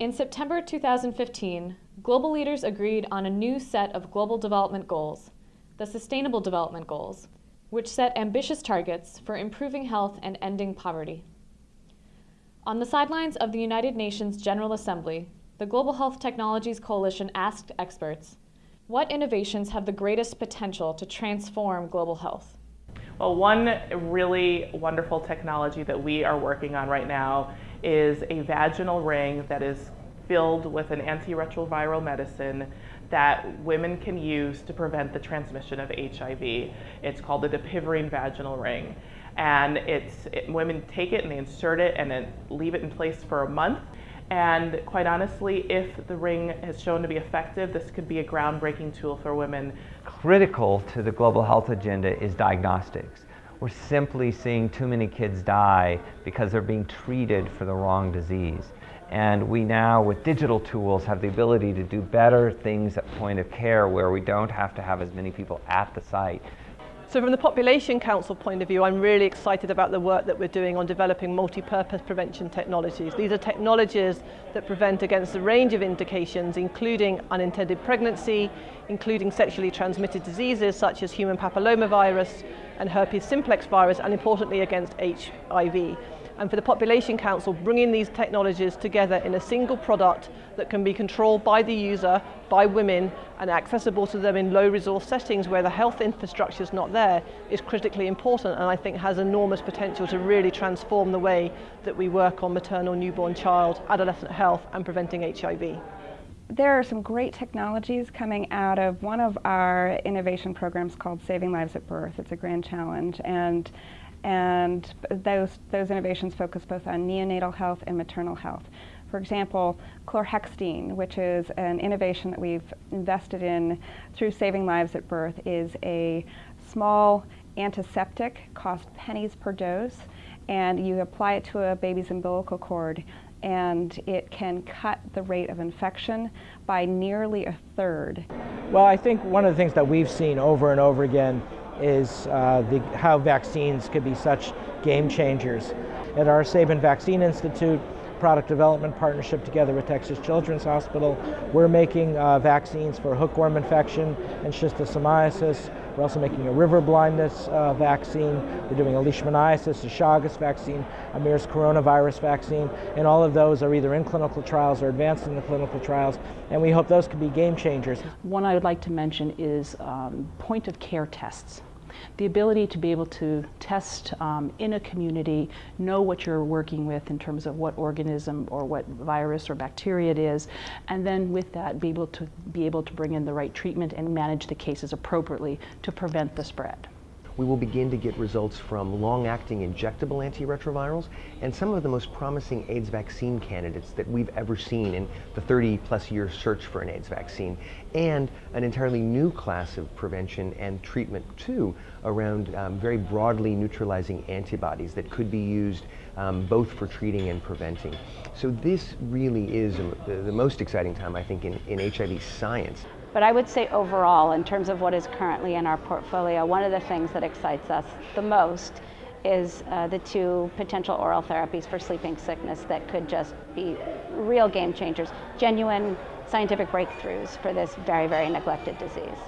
In September 2015, global leaders agreed on a new set of global development goals, the Sustainable Development Goals, which set ambitious targets for improving health and ending poverty. On the sidelines of the United Nations General Assembly, the Global Health Technologies Coalition asked experts, what innovations have the greatest potential to transform global health? Well, one really wonderful technology that we are working on right now is a vaginal ring that is filled with an antiretroviral medicine that women can use to prevent the transmission of HIV. It's called the dapivirine vaginal ring. And it's, it, women take it and they insert it and then leave it in place for a month. And quite honestly, if the ring has shown to be effective, this could be a groundbreaking tool for women. Critical to the global health agenda is diagnostics. We're simply seeing too many kids die because they're being treated for the wrong disease. And we now, with digital tools, have the ability to do better things at point of care where we don't have to have as many people at the site. So from the Population Council point of view, I'm really excited about the work that we're doing on developing multi-purpose prevention technologies. These are technologies that prevent against a range of indications, including unintended pregnancy, including sexually transmitted diseases such as human papillomavirus, and herpes simplex virus, and importantly against HIV and for the Population Council bringing these technologies together in a single product that can be controlled by the user, by women, and accessible to them in low resource settings where the health infrastructure is not there is critically important and I think has enormous potential to really transform the way that we work on maternal, newborn child, adolescent health and preventing HIV there are some great technologies coming out of one of our innovation programs called Saving Lives at Birth. It's a grand challenge and and those, those innovations focus both on neonatal health and maternal health. For example, chlorhexidine, which is an innovation that we've invested in through Saving Lives at Birth, is a small antiseptic, costs pennies per dose, and you apply it to a baby's umbilical cord and it can cut the rate of infection by nearly a third. Well, I think one of the things that we've seen over and over again is uh, the, how vaccines could be such game changers. At our Sabin Vaccine Institute, product development partnership together with Texas Children's Hospital. We're making uh, vaccines for hookworm infection and schistosomiasis. We're also making a river blindness uh, vaccine. We're doing a leishmaniasis, a Chagas vaccine, a MERS coronavirus vaccine, and all of those are either in clinical trials or advanced in the clinical trials, and we hope those can be game changers. One I would like to mention is um, point of care tests the ability to be able to test um, in a community, know what you're working with in terms of what organism or what virus or bacteria it is, and then with that be able to be able to bring in the right treatment and manage the cases appropriately to prevent the spread we will begin to get results from long-acting injectable antiretrovirals and some of the most promising AIDS vaccine candidates that we've ever seen in the 30 plus year search for an AIDS vaccine, and an entirely new class of prevention and treatment too around um, very broadly neutralizing antibodies that could be used um, both for treating and preventing. So this really is the, the most exciting time, I think, in, in HIV science. But I would say overall, in terms of what is currently in our portfolio, one of the things that excites us the most is uh, the two potential oral therapies for sleeping sickness that could just be real game changers, genuine scientific breakthroughs for this very, very neglected disease.